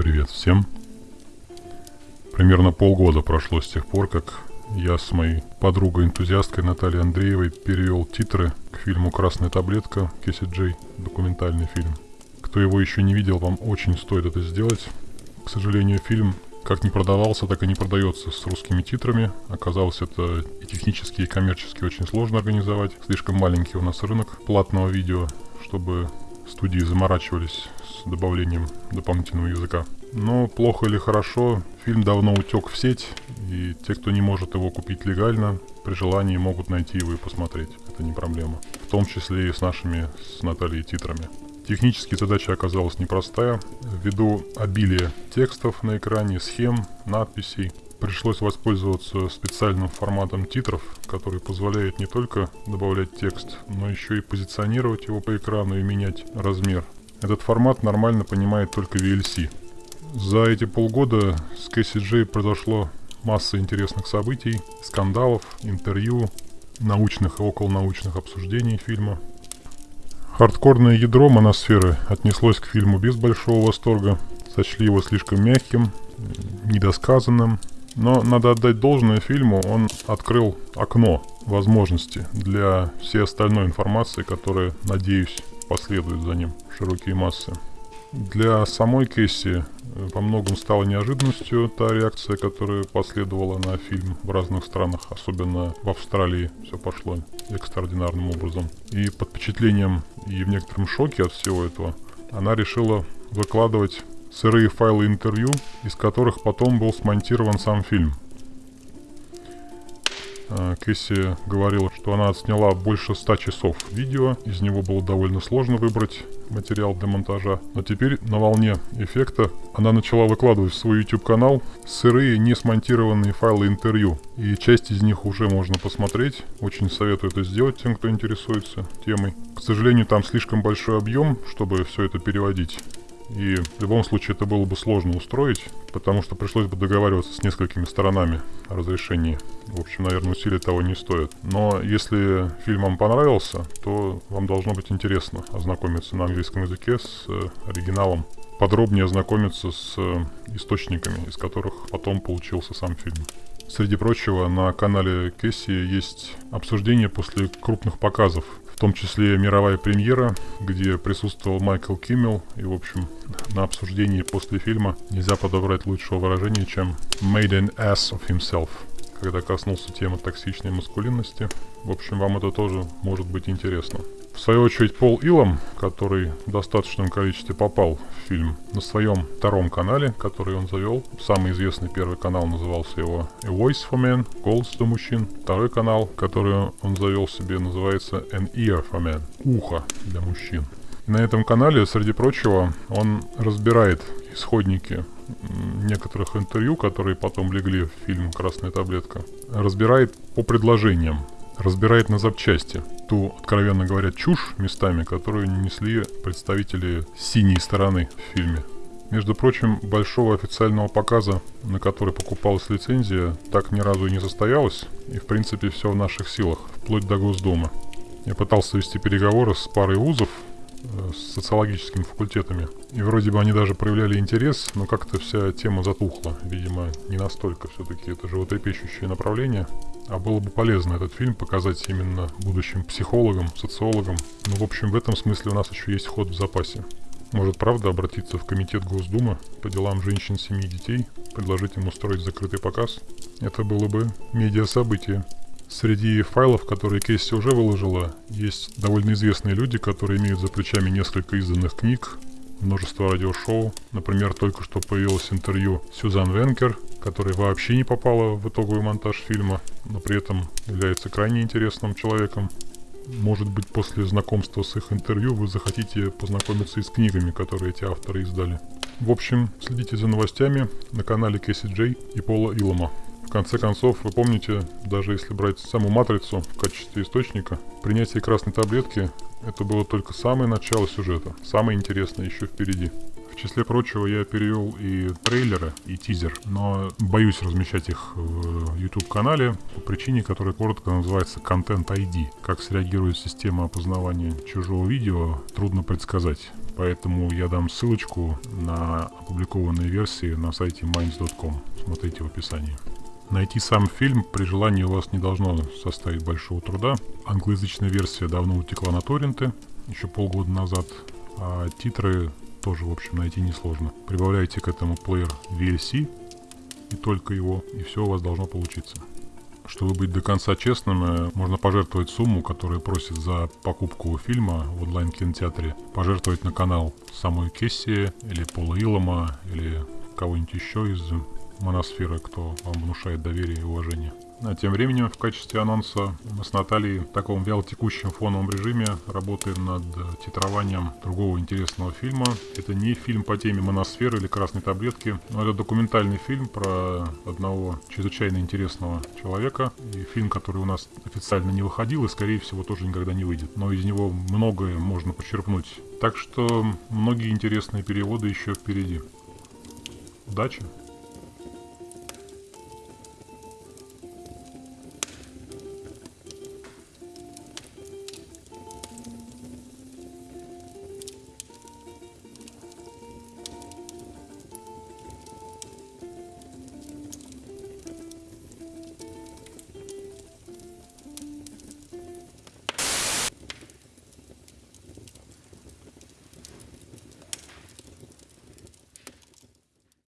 Привет всем. Примерно полгода прошло с тех пор, как я с моей подругой-энтузиасткой Натальей Андреевой перевел титры к фильму «Красная таблетка» Кесси Джей, документальный фильм. Кто его еще не видел, вам очень стоит это сделать. К сожалению, фильм как не продавался, так и не продается с русскими титрами. Оказалось, это и технически, и коммерчески очень сложно организовать. Слишком маленький у нас рынок платного видео, чтобы студии заморачивались с добавлением дополнительного языка. Но плохо или хорошо, фильм давно утек в сеть, и те, кто не может его купить легально, при желании могут найти его и посмотреть. Это не проблема. В том числе и с нашими, с Натальей, титрами. Технически задача оказалась непростая. Ввиду обилия текстов на экране, схем, надписей, пришлось воспользоваться специальным форматом титров, который позволяет не только добавлять текст, но еще и позиционировать его по экрану и менять размер. Этот формат нормально понимает только VLC. За эти полгода с Кэсси произошло масса интересных событий, скандалов, интервью, научных и околонаучных обсуждений фильма – Хардкорное ядро моносферы отнеслось к фильму без большого восторга, сочли его слишком мягким, недосказанным, но надо отдать должное фильму, он открыл окно возможности для всей остальной информации, которая, надеюсь, последует за ним широкие массы. Для самой Кэсси во э, многом стала неожиданностью та реакция, которая последовала на фильм в разных странах, особенно в Австралии все пошло экстраординарным образом. И под впечатлением и в некотором шоке от всего этого, она решила выкладывать сырые файлы интервью, из которых потом был смонтирован сам фильм. А, Кэсси говорила, что она отсняла больше 100 часов видео, из него было довольно сложно выбрать материал для монтажа. Но теперь на волне эффекта она начала выкладывать в свой YouTube канал сырые, не смонтированные файлы интервью. И часть из них уже можно посмотреть. Очень советую это сделать тем, кто интересуется темой. К сожалению, там слишком большой объем, чтобы все это переводить. И в любом случае это было бы сложно устроить, потому что пришлось бы договариваться с несколькими сторонами о разрешении. В общем, наверное, усилия того не стоят. Но если фильм вам понравился, то вам должно быть интересно ознакомиться на английском языке с э, оригиналом, подробнее ознакомиться с э, источниками, из которых потом получился сам фильм. Среди прочего, на канале Кесси есть обсуждение после крупных показов в том числе мировая премьера, где присутствовал Майкл Киммел. И, в общем, на обсуждении после фильма нельзя подобрать лучшего выражения, чем «made an ass of himself», когда коснулся темы токсичной маскулинности. В общем, вам это тоже может быть интересно. В свою очередь, Пол Илом, который в достаточном количестве попал в фильм на своем втором канале, который он завел. Самый известный первый канал назывался его A Voice for Men, голос для мужчин. Второй канал, который он завел себе, называется An Ear for Men, ухо для мужчин. на этом канале, среди прочего, он разбирает исходники некоторых интервью, которые потом легли в фильм «Красная таблетка», разбирает по предложениям разбирает на запчасти ту, откровенно говоря, чушь местами, которую несли представители синей стороны в фильме. Между прочим, большого официального показа, на который покупалась лицензия, так ни разу и не состоялось, и в принципе все в наших силах, вплоть до Госдумы. Я пытался вести переговоры с парой вузов, с социологическими факультетами. И вроде бы они даже проявляли интерес, но как-то вся тема затухла. Видимо, не настолько все-таки это животрепещущее направление. А было бы полезно этот фильм показать именно будущим психологам, социологам. Но в общем в этом смысле у нас еще есть ход в запасе. Может правда обратиться в комитет Госдумы по делам женщин, семьи и детей, предложить им устроить закрытый показ? Это было бы медиа-событие. Среди файлов, которые Кейси уже выложила, есть довольно известные люди, которые имеют за плечами несколько изданных книг, множество радиошоу. Например, только что появилось интервью Сюзан Венкер, которая вообще не попала в итоговый монтаж фильма, но при этом является крайне интересным человеком. Может быть, после знакомства с их интервью вы захотите познакомиться и с книгами, которые эти авторы издали. В общем, следите за новостями на канале Кэсси Джей и Пола Илома. В конце концов, вы помните, даже если брать саму матрицу в качестве источника, принятие красной таблетки это было только самое начало сюжета. Самое интересное еще впереди. В числе прочего я перевел и трейлеры, и тизер, но боюсь размещать их в YouTube-канале по причине, которая коротко называется Content ID. Как среагирует система опознавания чужого видео, трудно предсказать. Поэтому я дам ссылочку на опубликованные версии на сайте minds.com. Смотрите в описании. Найти сам фильм при желании у вас не должно составить большого труда. Англоязычная версия давно утекла на торренты, еще полгода назад, а титры тоже, в общем, найти несложно. Прибавляйте к этому плеер VLC и только его, и все у вас должно получиться. Чтобы быть до конца честным, э, можно пожертвовать сумму, которую просит за покупку фильма в онлайн-кинотеатре, пожертвовать на канал самой Кесси или Пола Илома или кого-нибудь еще из моносферы, кто вам внушает доверие и уважение. А тем временем в качестве анонса мы с Натальей в таком вялотекущем фоновом режиме работаем над титрованием другого интересного фильма. Это не фильм по теме моносферы или красной таблетки, но это документальный фильм про одного чрезвычайно интересного человека. И фильм, который у нас официально не выходил и, скорее всего, тоже никогда не выйдет. Но из него многое можно почерпнуть. Так что многие интересные переводы еще впереди. Удачи!